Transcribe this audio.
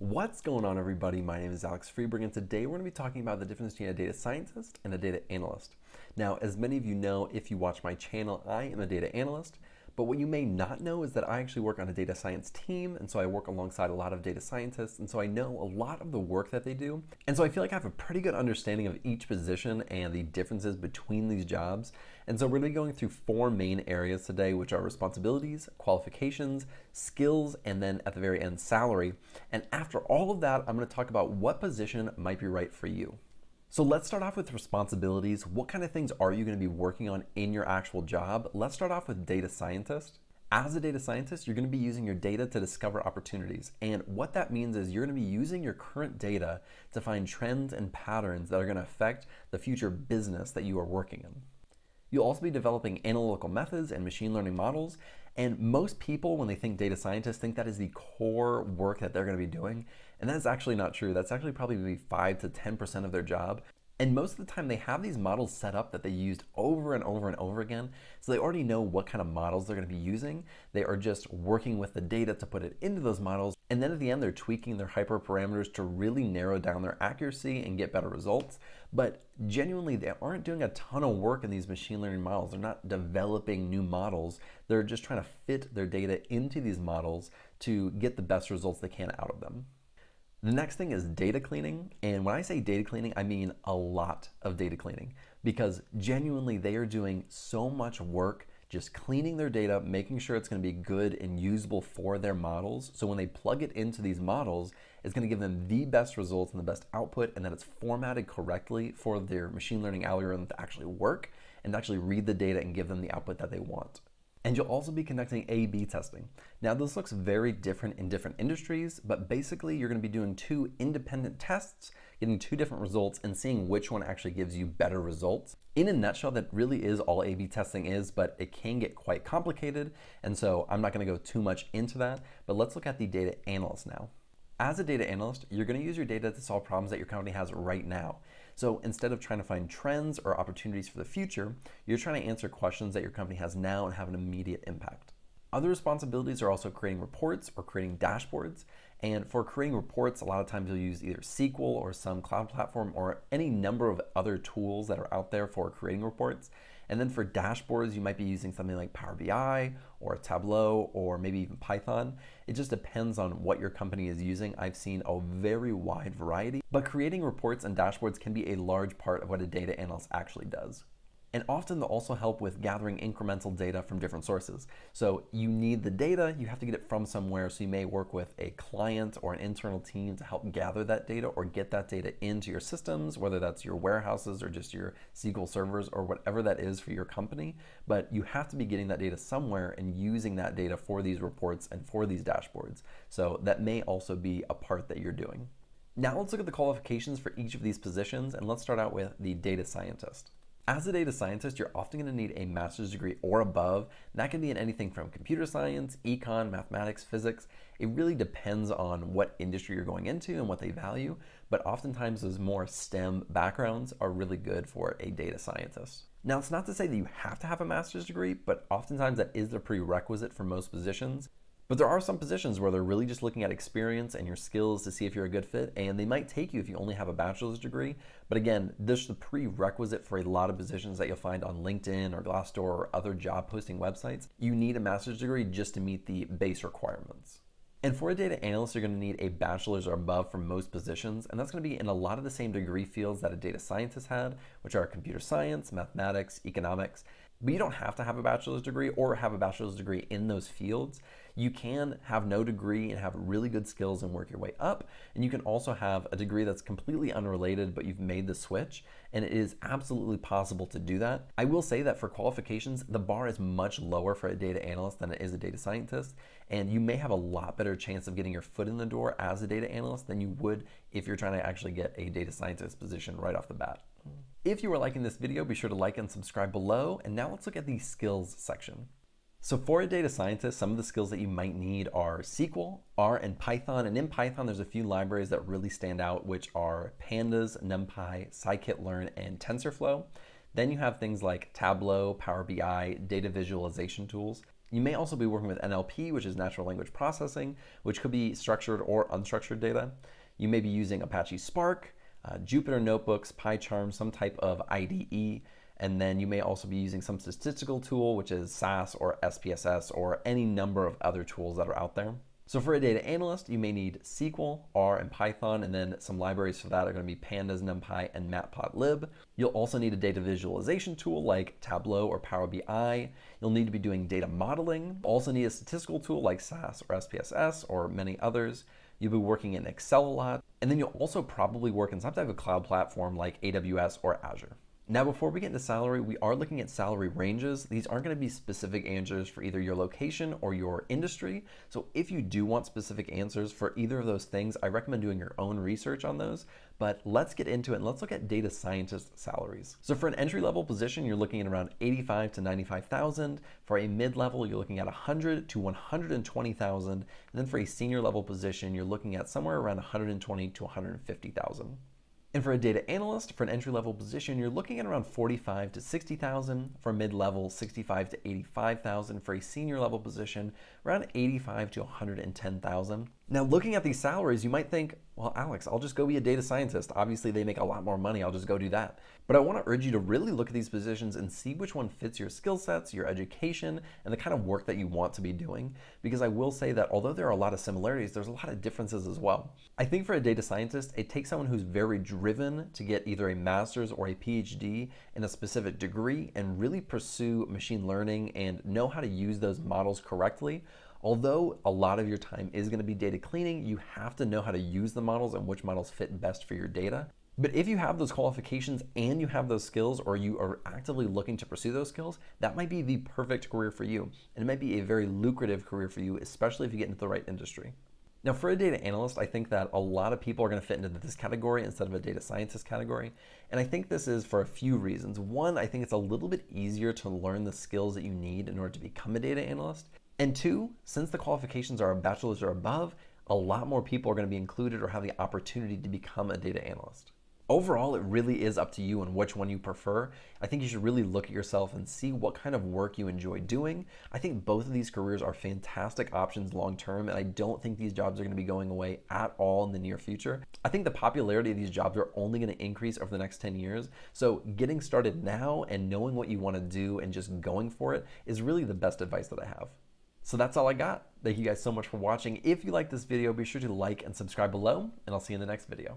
What's going on everybody? My name is Alex Freberg and today we're going to be talking about the difference between a data scientist and a data analyst. Now, as many of you know, if you watch my channel, I am a data analyst, but what you may not know is that I actually work on a data science team, and so I work alongside a lot of data scientists, and so I know a lot of the work that they do. And so I feel like I have a pretty good understanding of each position and the differences between these jobs. And so we're gonna be going through four main areas today, which are responsibilities, qualifications, skills, and then at the very end, salary. And after all of that, I'm gonna talk about what position might be right for you. So let's start off with responsibilities. What kind of things are you going to be working on in your actual job? Let's start off with data scientist. As a data scientist, you're going to be using your data to discover opportunities. And what that means is you're going to be using your current data to find trends and patterns that are going to affect the future business that you are working in. You'll also be developing analytical methods and machine learning models. And most people, when they think data scientists, think that is the core work that they're going to be doing. And that's actually not true. That's actually probably 5 to 10% of their job. And most of the time they have these models set up that they used over and over and over again. So they already know what kind of models they're gonna be using. They are just working with the data to put it into those models. And then at the end, they're tweaking their hyperparameters to really narrow down their accuracy and get better results. But genuinely, they aren't doing a ton of work in these machine learning models. They're not developing new models. They're just trying to fit their data into these models to get the best results they can out of them. The next thing is data cleaning. And when I say data cleaning, I mean a lot of data cleaning because genuinely they are doing so much work just cleaning their data, making sure it's going to be good and usable for their models. So when they plug it into these models, it's going to give them the best results and the best output and that it's formatted correctly for their machine learning algorithm to actually work and actually read the data and give them the output that they want. And you'll also be conducting A-B testing. Now this looks very different in different industries, but basically you're gonna be doing two independent tests, getting two different results and seeing which one actually gives you better results. In a nutshell, that really is all A-B testing is, but it can get quite complicated. And so I'm not gonna go too much into that, but let's look at the data analyst now. As a data analyst, you're gonna use your data to solve problems that your company has right now. So instead of trying to find trends or opportunities for the future, you're trying to answer questions that your company has now and have an immediate impact. Other responsibilities are also creating reports or creating dashboards. And for creating reports, a lot of times you'll use either SQL or some cloud platform or any number of other tools that are out there for creating reports. And then for dashboards, you might be using something like Power BI or Tableau or maybe even Python. It just depends on what your company is using. I've seen a very wide variety, but creating reports and dashboards can be a large part of what a data analyst actually does. And often they'll also help with gathering incremental data from different sources. So you need the data, you have to get it from somewhere. So you may work with a client or an internal team to help gather that data or get that data into your systems, whether that's your warehouses or just your SQL servers or whatever that is for your company. But you have to be getting that data somewhere and using that data for these reports and for these dashboards. So that may also be a part that you're doing. Now let's look at the qualifications for each of these positions and let's start out with the data scientist. As a data scientist, you're often going to need a master's degree or above. That can be in anything from computer science, econ, mathematics, physics. It really depends on what industry you're going into and what they value, but oftentimes those more STEM backgrounds are really good for a data scientist. Now, it's not to say that you have to have a master's degree, but oftentimes that is the prerequisite for most positions. But there are some positions where they're really just looking at experience and your skills to see if you're a good fit, and they might take you if you only have a bachelor's degree. But again, this is the prerequisite for a lot of positions that you'll find on LinkedIn or Glassdoor or other job posting websites. You need a master's degree just to meet the base requirements. And for a data analyst, you're going to need a bachelor's or above for most positions, and that's going to be in a lot of the same degree fields that a data scientist had, which are computer science, mathematics, economics. But you don't have to have a bachelor's degree or have a bachelor's degree in those fields. You can have no degree and have really good skills and work your way up. And you can also have a degree that's completely unrelated, but you've made the switch. And it is absolutely possible to do that. I will say that for qualifications, the bar is much lower for a data analyst than it is a data scientist. And you may have a lot better chance of getting your foot in the door as a data analyst than you would if you're trying to actually get a data scientist position right off the bat. If you are liking this video, be sure to like and subscribe below. And now let's look at the skills section. So for a data scientist, some of the skills that you might need are SQL, R, and Python. And in Python, there's a few libraries that really stand out, which are Pandas, NumPy, scikit-learn, and TensorFlow. Then you have things like Tableau, Power BI, data visualization tools. You may also be working with NLP, which is natural language processing, which could be structured or unstructured data. You may be using Apache Spark, uh, Jupyter Notebooks, PyCharm, some type of IDE, and then you may also be using some statistical tool, which is SAS or SPSS or any number of other tools that are out there. So for a data analyst, you may need SQL, R, and Python, and then some libraries for that are going to be Pandas, NumPy, and Matplotlib. You'll also need a data visualization tool like Tableau or Power BI. You'll need to be doing data modeling. Also need a statistical tool like SAS or SPSS or many others. You'll be working in Excel a lot. And then you'll also probably work in some type of cloud platform like AWS or Azure. Now, before we get into salary, we are looking at salary ranges. These aren't going to be specific answers for either your location or your industry. So if you do want specific answers for either of those things, I recommend doing your own research on those. But let's get into it and let's look at data scientist salaries. So for an entry level position, you're looking at around 85 to 95,000. For a mid level, you're looking at 100 to 120,000. And then for a senior level position, you're looking at somewhere around 120 to 150,000. And for a data analyst, for an entry-level position, you're looking at around 45 to 60,000. For mid-level, 65 to 85,000. For a senior level position, around 85 to 110,000. Now, looking at these salaries, you might think, well, Alex, I'll just go be a data scientist. Obviously, they make a lot more money. I'll just go do that. But I want to urge you to really look at these positions and see which one fits your skill sets, your education, and the kind of work that you want to be doing. Because I will say that although there are a lot of similarities, there's a lot of differences as well. I think for a data scientist, it takes someone who's very driven to get either a master's or a PhD in a specific degree and really pursue machine learning and know how to use those models correctly Although a lot of your time is going to be data cleaning, you have to know how to use the models and which models fit best for your data. But if you have those qualifications and you have those skills or you are actively looking to pursue those skills, that might be the perfect career for you. And it might be a very lucrative career for you, especially if you get into the right industry. Now, for a data analyst, I think that a lot of people are going to fit into this category instead of a data scientist category. And I think this is for a few reasons. One, I think it's a little bit easier to learn the skills that you need in order to become a data analyst. And two, since the qualifications are a bachelor's or above, a lot more people are going to be included or have the opportunity to become a data analyst. Overall, it really is up to you and which one you prefer. I think you should really look at yourself and see what kind of work you enjoy doing. I think both of these careers are fantastic options long term, and I don't think these jobs are going to be going away at all in the near future. I think the popularity of these jobs are only going to increase over the next 10 years. So, getting started now and knowing what you want to do and just going for it is really the best advice that I have. So that's all I got. Thank you guys so much for watching. If you like this video, be sure to like and subscribe below, and I'll see you in the next video.